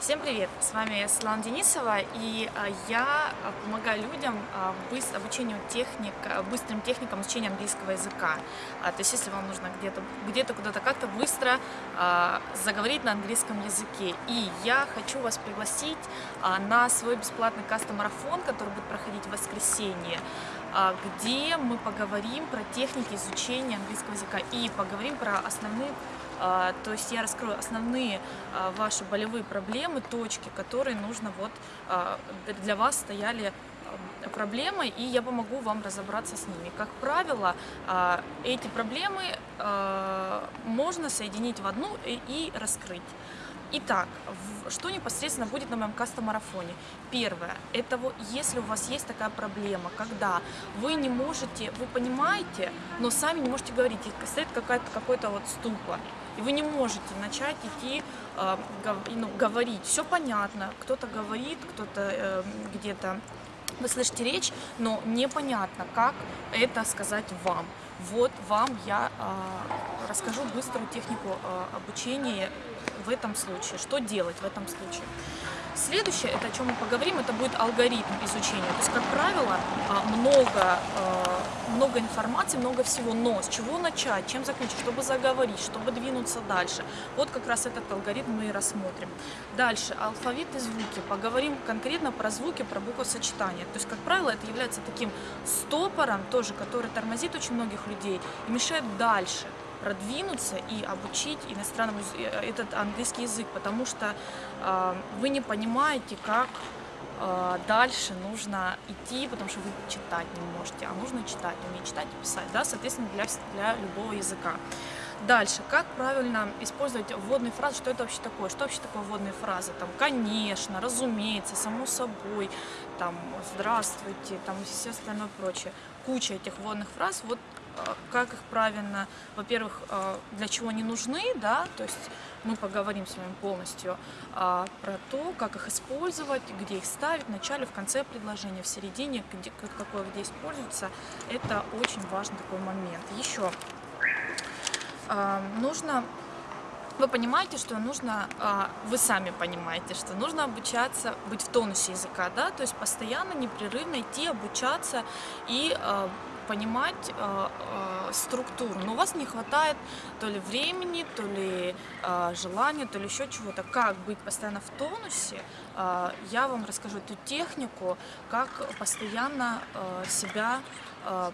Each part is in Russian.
Всем привет! С вами Светлана Денисова, и а, я а, помогаю людям а, обучению техник, быстрым техникам изучения английского языка. То есть, если вам нужно где-то где-то куда-то как-то быстро заговорить на английском языке. И я хочу вас пригласить на свой бесплатный кастомарафон, который будет проходить в воскресенье, где мы поговорим про техники изучения английского языка и поговорим про основные а, то есть я раскрою основные а, ваши болевые проблемы, точки, которые нужно вот а, для вас стояли а, проблемой, и я помогу вам разобраться с ними. Как правило, а, эти проблемы а, можно соединить в одну и раскрыть. Итак, что непосредственно будет на моем кастомарафоне? Первое, это если у вас есть такая проблема, когда вы не можете, вы понимаете, но сами не можете говорить, и стоит какой-то вот ступор, и вы не можете начать идти, э, гов- говорить. Все понятно, кто-то говорит, кто-то э, где-то вы слышите речь, но непонятно, как это сказать вам. Вот вам я э, расскажу быструю технику э, обучения в этом случае. Что делать в этом случае? Следующее, это о чем мы поговорим, это будет алгоритм изучения. То есть, как правило, а, много, э, много информации, много всего, но с чего начать, чем закончить, чтобы заговорить, чтобы двинуться дальше. Вот как раз этот алгоритм мы и рассмотрим. Дальше, алфавит и звуки. Поговорим конкретно про звуки, про буквосочетание. То есть, как правило, это является таким стопором тоже, который тормозит очень многих людей и мешает дальше продвинуться и обучить иностранному яз- э, этот английский язык, потому что э, вы не понимаете, как э, дальше нужно идти, потому что вы читать не можете, а нужно читать, уметь читать и писать, да, соответственно, для, для любого языка. Дальше, как правильно использовать вводные фразы, что это вообще такое, что вообще такое вводные фразы, там, конечно, разумеется, само собой, там, здравствуйте, там, и все остальное прочее. Куча этих вводных фраз, вот э, как их правильно, во-первых, э, для чего они нужны, да, то есть мы поговорим с вами полностью а, про то, как их использовать, где их ставить, в начале, в конце предложения, в середине, где, как- какое где используется, это очень важный такой момент. Еще а, нужно вы понимаете, что нужно, а, вы сами понимаете, что нужно обучаться, быть в тонусе языка, да, то есть постоянно, непрерывно идти, обучаться и а, понимать а, а, структуру. Но у вас не хватает то ли времени, то ли а, желания, то ли еще чего-то. Как быть постоянно в тонусе, а, я вам расскажу эту технику, как постоянно а, себя м,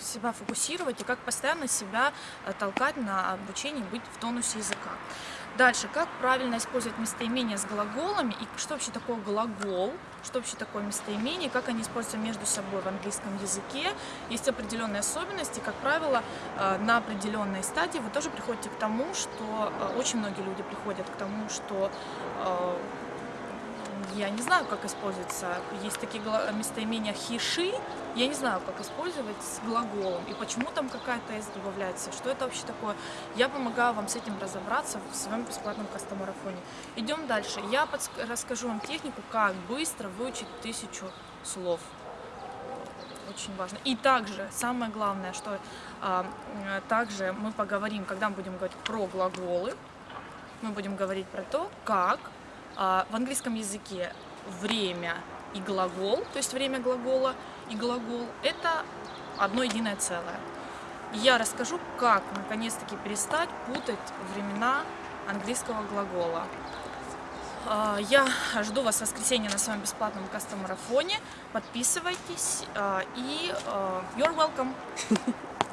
себя фокусировать и как постоянно себя э, толкать на обучение быть в тонусе языка. Дальше, как правильно использовать местоимения с глаголами? И что вообще такое глагол, что вообще такое местоимение, как они используются между собой в английском языке. Есть определенные особенности, как правило, э, на определенной стадии вы тоже приходите к тому, что э, очень многие люди приходят к тому, что э, я не знаю, как используется. Есть такие местоимения хиши. Я не знаю, как использовать с глаголом. И почему там какая-то «с» добавляется. Что это вообще такое? Я помогаю вам с этим разобраться в своем бесплатном кастомарафоне. Идем дальше. Я подск- расскажу вам технику, как быстро выучить тысячу слов. Очень важно. И также, самое главное, что а, также мы поговорим, когда мы будем говорить про глаголы, мы будем говорить про то, как в английском языке время и глагол, то есть время глагола и глагол, это одно единое целое. Я расскажу, как наконец-таки перестать путать времена английского глагола. А, Я жду вас в воскресенье на своем бесплатном кастомарафоне. Подписывайтесь а, и а, you're welcome.